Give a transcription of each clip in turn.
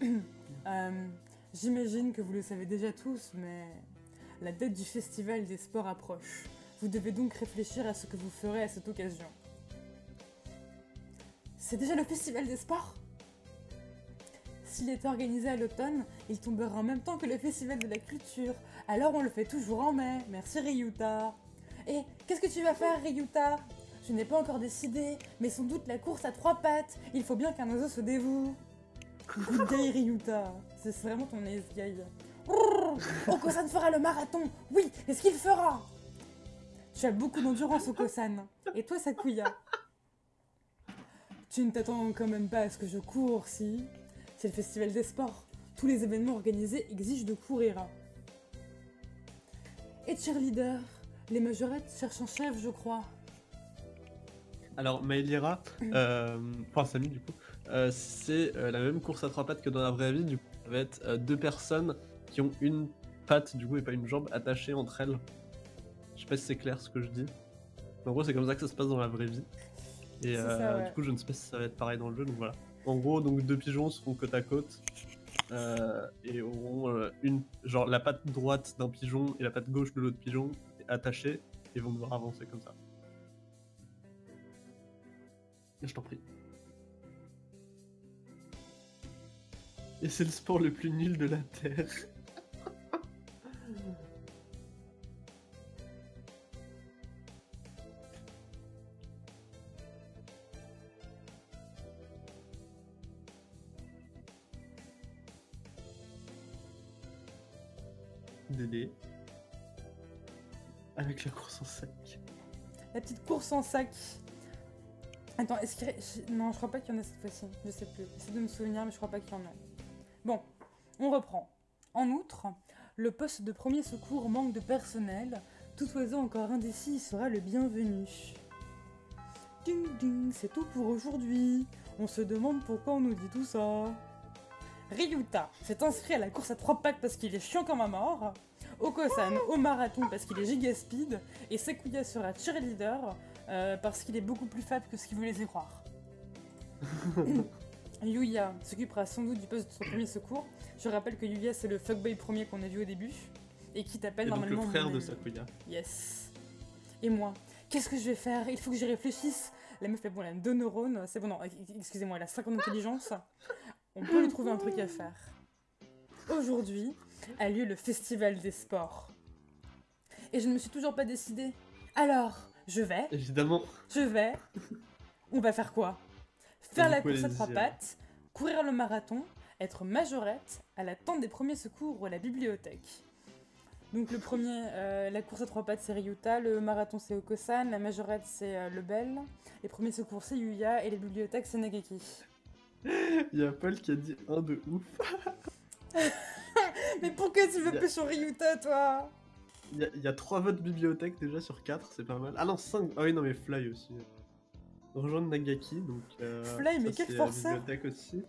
Euh, J'imagine que vous le savez déjà tous, mais la date du festival des sports approche. Vous devez donc réfléchir à ce que vous ferez à cette occasion. C'est déjà le festival des sports? S'il est organisé à l'automne, il tombera en même temps que le festival de la culture. Alors on le fait toujours en mai. Merci Ryuta. Et qu'est-ce que tu vas faire Ryuta? Je n'ai pas encore décidé, mais sans doute la course à trois pattes. Il faut bien qu'un oiseau se dévoue. Good Ryuta. C'est vraiment ton ace guy. Okosan fera le marathon Oui, est-ce qu'il fera Tu as beaucoup d'endurance, Okosan. Et toi, Sakuya? Tu ne t'attends quand même pas à ce que je cours, si? C'est le festival des sports. Tous les événements organisés exigent de courir. Et cheerleader Les majorettes cherchent un chef, je crois. Alors, Maelira, euh, enfin Samy du coup, euh, c'est euh, la même course à trois pattes que dans la vraie vie. Du coup, ça va être deux personnes qui ont une patte du coup et pas une jambe attachée entre elles. Je sais pas si c'est clair ce que je dis. En gros, c'est comme ça que ça se passe dans la vraie vie. Et C'est ça, ouais. du coup, je ne sais pas si ça va être pareil dans le jeu. Donc voilà. En gros, donc deux pigeons seront côte à côte et auront une genre la patte droite d'un pigeon et la patte gauche de l'autre pigeon attachées et vont devoir avancer comme ça. Je t'en prie. Et c'est le sport le plus nul de la Terre. Dédé. Avec la course en sac. La petite course en sac. Attends, est-ce qu'il y a... Non, je crois pas qu'il y en a cette fois-ci. Je sais plus. J'essaie de me souvenir, mais je crois pas qu'il y en a. Bon, on reprend. En outre, le poste de premier secours manque de personnel. Tout oiseau encore indécis sera le bienvenu. Ding ding, c'est tout pour aujourd'hui. On se demande pourquoi on nous dit tout ça. Ryuta s'est inscrit à la course à trois pattes parce qu'il est chiant comme un mort. Okosan au marathon parce qu'il est giga speed. Et Sekuya sera cheerleader euh, parce qu'il est beaucoup plus fat que ce qu'il vous laissait croire. Yuya s'occupera sans doute du poste de son premier secours. Je rappelle que Yuya c'est le fuckboy premier qu'on a vu au début et qui t'appelle Et donc le normalement. frère de. Sakuya. Yes. Et moi, qu'est-ce que je vais faire? Il faut que j'y réfléchisse. La meuf, bon, elle a deux neurones. C'est bon, non, excusez-moi, elle a 50 d'intelligence. On peut lui trouver un truc à faire. Aujourd'hui a lieu le festival des sports. Et je ne me suis toujours pas décidée. Alors, je vais, Évidemment. je vais. On va faire quoi? Faire la course à trois pattes, courir le marathon, être majorette, à la tente des premiers secours ou à la bibliothèque. Donc le premier, euh, la course à trois pattes c'est Ryuta, le marathon c'est Okosan, la majorette c'est euh, Lebel, les premiers secours c'est Yuya et les bibliothèques c'est Nageki. Il y a Paul qui a dit un de ouf. Mais pourquoi tu veux plus sur Ryuta toi? Il y, a, il y a 3 votes bibliothèque déjà sur 4, c'est pas mal. Ah non, 5. Ah oui, non, mais Fly aussi. Rejoindre Nagaki, donc. euh, Fly, mais quel la bibliothèque aussi.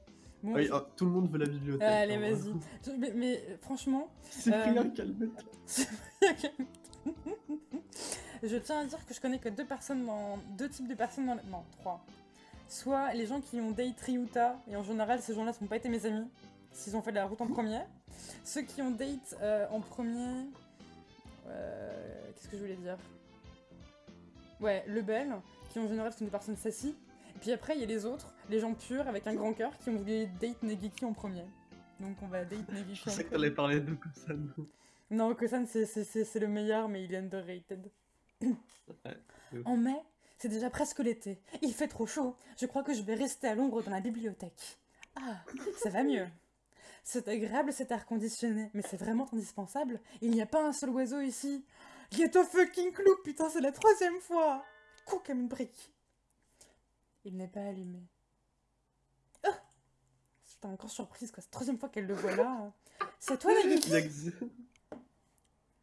Bon, Ah oui, ah, tout le monde veut la bibliothèque. Allez hein, vas-y. Je- Mais, mais, euh, franchement, Cyprien, Euh, calme-toi. Je tiens à dire que je connais que deux personnes dans. deux types de personnes dans. Non, trois. Soit les gens qui ont date Ryuta, et en général ces gens-là n'ont pas été mes amis, s'ils ont fait la route en premier. Ceux qui ont date euh, en premier. Euh, Qu'est-ce que je voulais dire? Ouais, le bel, qui en général sont des personnes sassy. Puis après, il y a les autres, les gens purs avec un grand cœur qui ont voulu date Negiki en premier. Donc on va date Negiki Je en premier. t'allais parler de Kusan. Non, Kosan, c'est- c'est c'est- c'est le meilleur, mais il est underrated. Ouais, en mai, c'est déjà presque l'été. Il fait trop chaud. Je crois que je vais rester à l'ombre dans la bibliothèque. Ah, ça va mieux. C'est agréable cet air conditionné, mais c'est vraiment indispensable. Il n'y a pas un seul oiseau ici. Get a fucking clou, putain, c'est la troisième fois. Coup comme une brique. Il n'est pas allumé. J'étais encore surprise, quoi. C'est la troisième fois qu'elle le voit là. C'est toi, Nagiki Il y a Xi-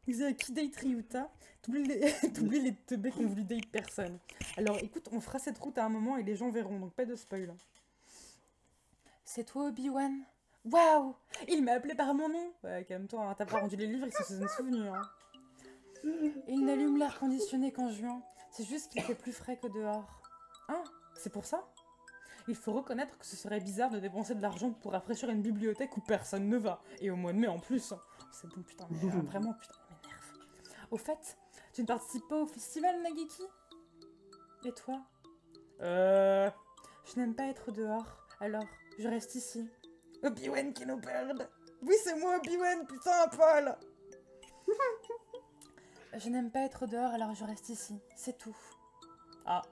Xé, qui date Ryuta T'oublies les, les teubés qui ont voulu date personne. Alors écoute, on fera cette route à un moment et les gens verront, donc pas de spoil. C'est toi Obi-Wan? Waouh Il m'a appelé par mon nom Ouais, calme-toi, hein, t'as pas rendu les livres, ils se sont. Hein. Il n'allume l'air conditionné qu'en juin. C'est juste qu'il fait plus frais que dehors. Ah, c'est pour ça? Il faut reconnaître que ce serait bizarre de dépenser de l'argent pour rafraîchir une bibliothèque où personne ne va. Et au mois de mai en plus. C'est bon, putain, mais euh, vraiment, putain, m'énerve. Au fait, tu ne participes pas au festival, Nageki Et toi? Euh. Je n'aime pas être dehors, alors je reste ici. Obi-Wan qui nous perd Oui, c'est moi, Obi-Wan, putain, Paul Je n'aime pas être dehors, alors je reste ici. C'est tout. Ah,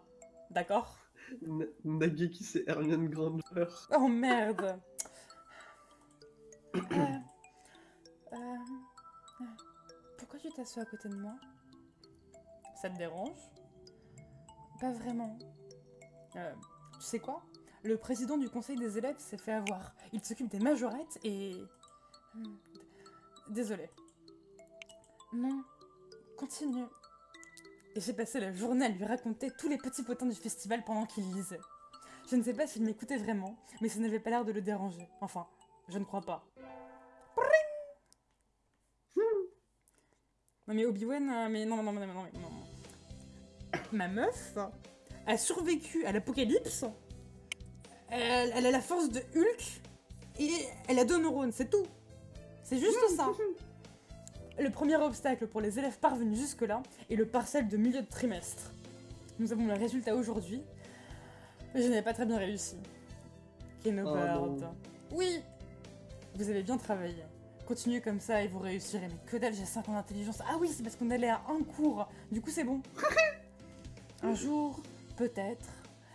d'accord. Na- Nageki, c'est Hermione Granger. Oh merde Euh, euh, euh, Pourquoi tu t'assois à côté de moi? Ça te dérange Pas vraiment. Euh, tu sais quoi? Le président du conseil des élèves s'est fait avoir. Il s'occupe des majorettes et... Hmm, Désolé. Non, continue. Et j'ai passé la journée à lui raconter tous les petits potins du festival pendant qu'il lisait. Je ne sais pas s'il m'écoutait vraiment, mais ça n'avait pas l'air de le déranger. Enfin, je ne crois pas. Non mais Obi-Wan, euh, mais non, non, non, non, non, non. Ma meuf a survécu à l'apocalypse. Elle, elle a la force de Hulk et elle a deux neurones, c'est tout. C'est juste ça. Le premier obstacle pour les élèves parvenus jusque-là est le parcelle de milieu de trimestre. Nous avons le résultat aujourd'hui. mais Je n'ai pas très bien réussi. Keno Oh. Oui Vous avez bien travaillé. Continuez comme ça et vous réussirez. Mais que dalle, j'ai 5 ans d'intelligence. Ah oui, c'est parce qu'on allait à un cours. Du coup, c'est bon. un jour, peut-être,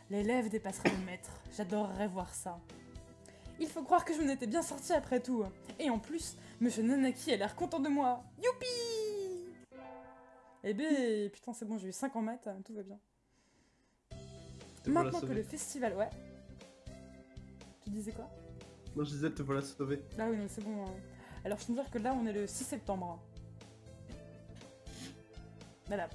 l'élève dépassera le maître. J'adorerais voir ça. Il faut croire que je m'en étais bien sortie après tout. Et en plus, Monsieur Nanaki a l'air content de moi. Youpi Eh ben, putain, c'est bon, j'ai eu 5 en maths, tout va bien. Te Maintenant que le festival, ouais. Tu disais quoi? Non, je disais, te voilà sauvé. Ah oui, non, c'est bon. hein. Alors, je peux dire que là, on est le 6 septembre. Voilà.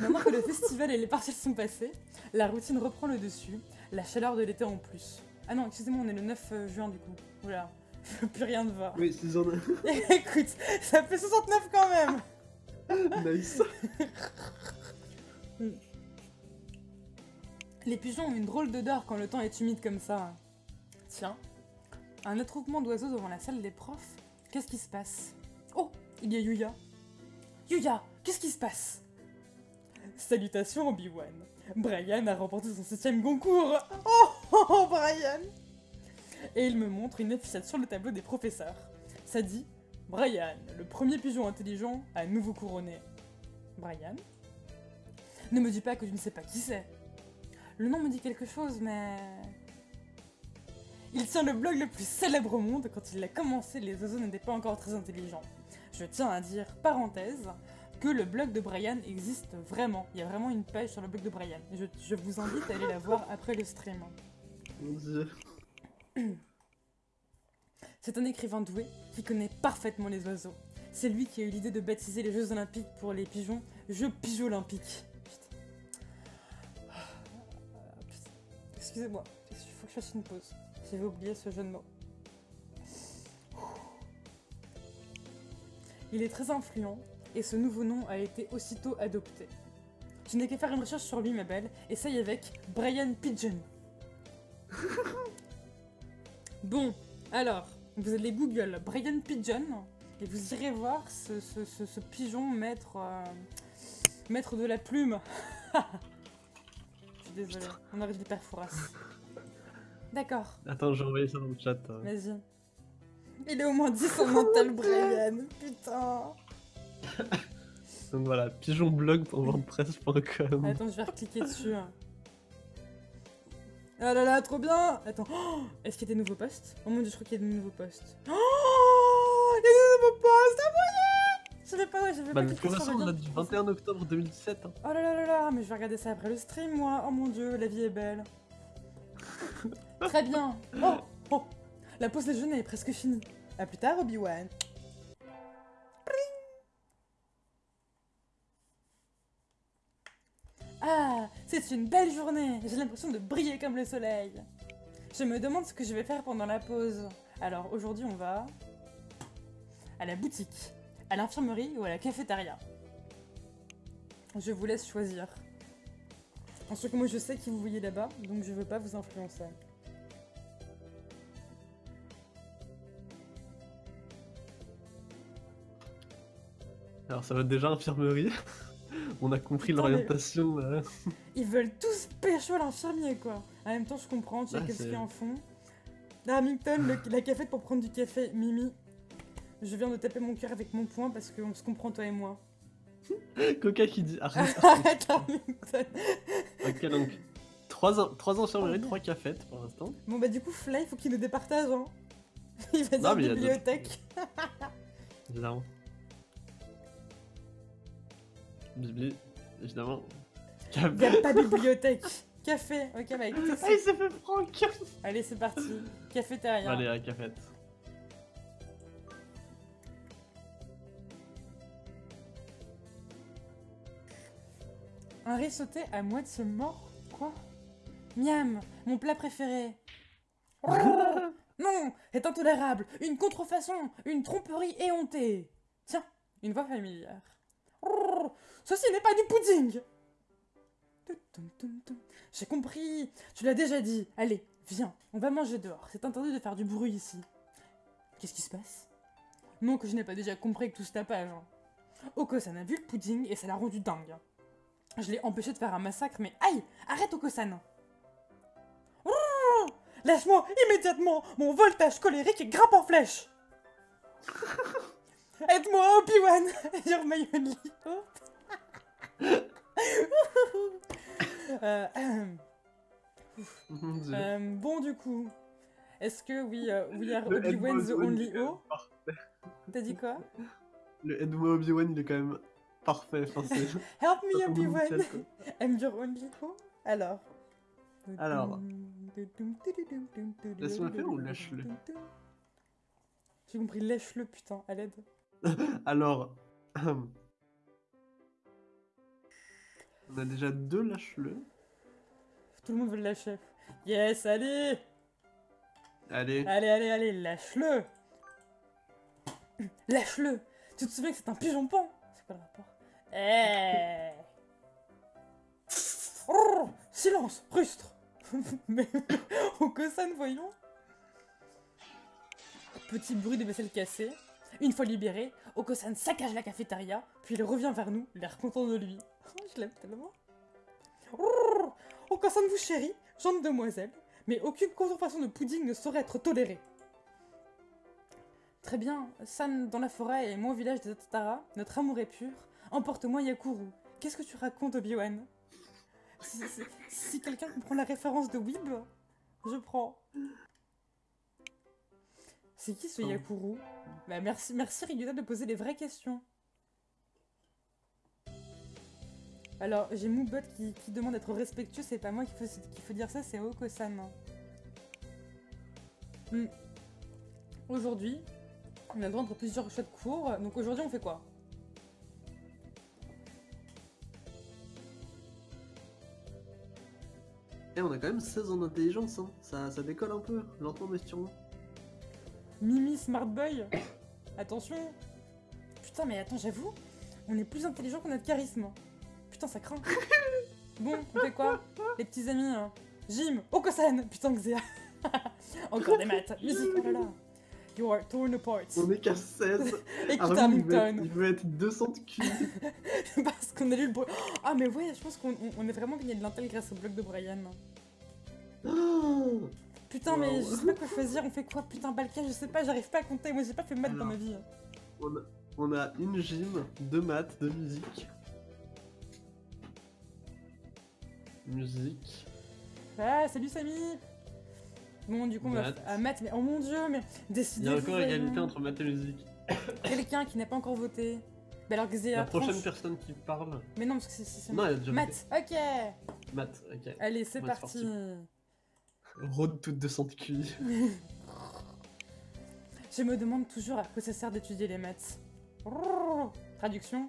Maintenant que le festival et les partiels sont passés, la routine reprend le dessus, la chaleur de l'été en plus. Ah non, excusez-moi, on est le 9 euh, juin du coup. Oula, plus rien ne va. Oui, saison Écoute, ça fait 69 quand même nice. Les pigeons ont une drôle d'odeur quand le temps est humide comme ça. Tiens, un attroupement d'oiseaux devant la salle des profs. Qu'est-ce qui se passe? Oh, il y a Yuya. Yuya, qu'est-ce qui se passe? Salutations Obi-Wan. Brian a remporté son septième concours. Oh, oh, oh, Brian Et il me montre une affichette sur le tableau des professeurs. Ça dit Brian, le premier pigeon intelligent à nouveau couronné. Brian Ne me dis pas que tu ne sais pas qui c'est. Le nom me dit quelque chose, mais... Il tient le blog le plus célèbre au monde. Quand il l'a commencé, les oiseaux n'étaient pas encore très intelligents. Je tiens à dire, parenthèse, que le blog de Brian existe vraiment. Il y a vraiment une page sur le blog de Brian. Je, je vous invite à aller la voir après le stream. Mon dieu. C'est un écrivain doué qui connaît parfaitement les oiseaux. C'est lui qui a eu l'idée de baptiser les Jeux Olympiques pour les pigeons Jeux Pigeons Olympiques. Putain. Ah, putain. Excusez-moi, il faut que je fasse une pause. J'avais oublié ce jeu de mots. Il est très influent et ce nouveau nom a été aussitôt adopté. Tu n'as qu'à faire une recherche sur lui, ma belle. Essaye avec Brian Pigeon. bon, alors, vous allez Google Brian Pigeon et vous irez voir ce, ce- ce- ce pigeon maître, euh, maître de la plume. Je suis désolée, on arrive d'hyperforas. D'accord, Attends, j'ai envoyé ça dans le chat. euh. vas-y. Il est au moins 10 en mental, Brian. Putain. Donc voilà, pigeonblog.wordpress.com. Attends, je vais recliquer dessus. Ah là là, trop bien Attends, oh, est-ce qu'il y a des nouveaux posts? Oh mon dieu, je crois qu'il y a des nouveaux posts. Oh Il y a des nouveaux posts Ah moyen Je savais pas, ouais, j'avais Bah, pas cliqué sur le on lien. a du 21 octobre 2017. hein. Oh là là là là, mais je vais regarder ça après le stream, moi. Oh mon dieu, la vie est belle. Très bien. Oh, oh. La pause déjeuner est presque finie. À plus tard, Obi-Wan. C'est une belle journée. J'ai l'impression de briller comme le soleil. Je me demande ce que je vais faire pendant la pause. Alors aujourd'hui, on va à la boutique, à l'infirmerie ou à la cafétéria. Je vous laisse choisir. Ensuite moi je sais qui vous voyez là-bas, donc je veux pas vous influencer. Alors ça va être déjà infirmerie. On a compris mais- l'orientation. euh. Ils veulent tous pécho l'infirmier, quoi. En même temps, je comprends, tu sais Ah, qu'est-ce qu'ils en font. Hamilton, le- la cafette pour prendre du café, Mimi. Je viens de taper mon cœur avec mon poing parce qu'on se comprend, toi et moi. Coca qui dit arrête. Arrête, Hamilton. ok, donc 3, trois infirmeries, Oh, 3 cafettes pour l'instant. Bon, bah, du coup, Fly, il faut qu'il nous départage, hein. Il va Non, dire bibliothèque. Évidemment. Bibli, évidemment. Il n'y a pas bibliothèque. Café, ok, bah écoutez, Ah, c'est- il s'est fait Franck allez, c'est parti. Cafétéria. Allez, à la cafette. Un riz sauté à moitié mort Quoi? Miam, mon plat préféré. non, c'est intolérable. Une contrefaçon, une tromperie éhontée. Tiens, une voix familière. Ceci n'est pas du pudding. J'ai compris, tu l'as déjà dit. Allez, viens, on va manger dehors. C'est interdit de faire du bruit ici. Qu'est-ce qui se passe? Non que je n'ai pas déjà compris que tout ce tapage. hein. Oko-san a vu le pudding et ça l'a rendu dingue. Je l'ai empêché de faire un massacre, mais aïe Arrête, Oko-san Oh Lâche-moi immédiatement Mon voltage colérique grimpe en flèche Aide-moi, Obi-Wan Hermione Lee. Euh. Euh, bon, du coup, est-ce que we, uh, we are Obi-Wan the only O? T'as dit quoi? Le Edmond Obi-Wan, il est quand même parfait. Enfin, Help me, Obi-Wan. I'm your only O? Alors. Alors. Laisse-moi faire ou lâche-le J'ai compris, lèche-le, putain, à l'aide. Alors, on a déjà deux lâche-le. Tout le monde veut le lâcher. Yes, allez. Allez, Allez, allez, allez, lâche-le. Lâche-le. Tu te souviens que c'est un pigeon pan C'est quoi le rapport? Eh. Oh, Silence Rustre. Mais au Kosan, voyons. Petit bruit de vaisselle cassée. Une fois libéré, Okosan saccage la cafétéria, puis il revient vers nous, l'air content de lui. Je l'aime tellement. Oh, Okosan vous chérit, jeune demoiselle, mais aucune contrefaçon de pudding ne saurait être tolérée. Très bien, San dans la forêt et moi au village des Tatara, notre amour est pur. Emporte-moi Yakuru. Qu'est-ce que tu racontes, Obi-Wan Si, si- si quelqu'un comprend la référence de Weeb, je prends. C'est qui ce Oh. Yakuru Bah merci, merci Ryuda de poser les vraies questions. Alors, j'ai Moobot qui, qui demande d'être respectueux, c'est pas moi qui faut, dire ça, c'est Oko-san. Hmm. Aujourd'hui, on a le droit entre plusieurs choix de cours, donc aujourd'hui on fait quoi? Et on a quand même 16 en intelligence, hein. ça, ça décolle un peu, lentement mais sûrement. Mimi Smart Boy Attention Putain, mais attends, j'avoue, on est plus intelligent qu'on a de charisme. Putain, ça craint. Bon, on fait quoi? Les petits amis hein. Jim Okosan Putain, Xéa Encore des maths Musique, oh là là You are torn apart On est qu'à 16. Écoute, Armin, il veut, être, Hamilton il veut être 200 de cul. Parce qu'on a lu le bruit. Ah, mais ouais, je pense qu'on on- on a vraiment gagné de l'intel grâce au blog de Brian. Oh Putain, mais je sais pas quoi choisir. On fait quoi? Putain, Balka, je sais pas, j'arrive pas à compter. Moi, j'ai pas fait maths dans ma vie. on, a, on a une gym, deux maths, deux musique. Musique. Ah, salut Samy Bon, du coup, on va à maths, mais oh mon dieu, mais Il décidez y a encore égalité entre maths et musique. Quelqu'un qui n'a pas encore voté. Bah alors, La prochaine tranche. personne qui parle. Mais non, parce que c'est- c'est. c'est- Non, elle a déjà. Maths, ok Maths, ok. Allez, c'est Maths, parti Road toute 200 de QI. Je me demande toujours à quoi ça sert d'étudier les maths. Traduction.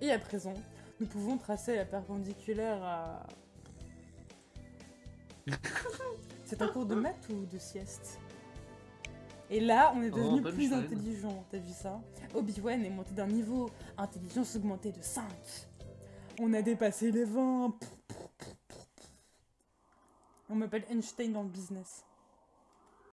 Et à présent, nous pouvons tracer la perpendiculaire à... C'est un cours de maths ou de sieste? Et là, on est Oh, devenu plus intelligent, t'as vu ça? Obi-Wan est monté d'un niveau intelligence augmentée de 5. On a dépassé les 20. On m'appelle Einstein dans le business.